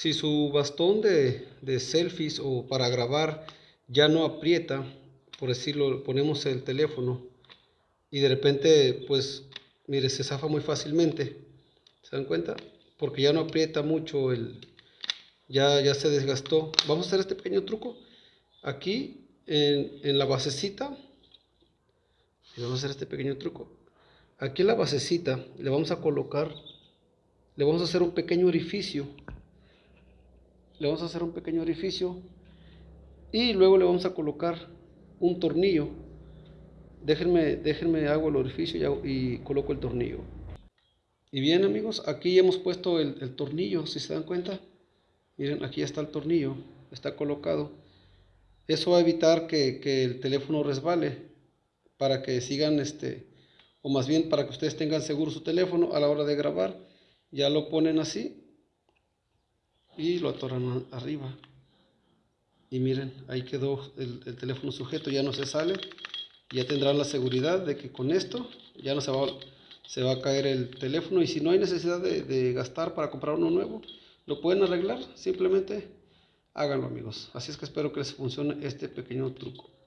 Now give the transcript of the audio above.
Si su bastón de, de selfies o para grabar ya no aprieta, por decirlo, ponemos el teléfono y de repente, pues, mire, se zafa muy fácilmente. ¿Se dan cuenta? Porque ya no aprieta mucho el... Ya, ya se desgastó. Vamos a hacer este pequeño truco. Aquí, en, en la basecita, vamos a hacer este pequeño truco. Aquí en la basecita le vamos a colocar, le vamos a hacer un pequeño orificio. Le vamos a hacer un pequeño orificio y luego le vamos a colocar un tornillo. Déjenme, déjenme hago el orificio y, coloco el tornillo. Y bien amigos, aquí hemos puesto el, el, tornillo, si se dan cuenta. Miren, aquí está el tornillo, está colocado. Eso va a evitar que, que el teléfono resbale para que sigan este o más bien para que ustedes tengan seguro su teléfono a la hora de grabar ya lo ponen así y lo atoran arriba. Y miren ahí quedó el, el teléfono sujeto ya no se sale. Ya tendrán la seguridad de que con esto ya no se va, se va a caer el teléfono. Y si no hay necesidad de gastar para comprar uno nuevo lo pueden arreglar. Simplemente háganlo amigos. Así es que espero que les funcione este pequeño truco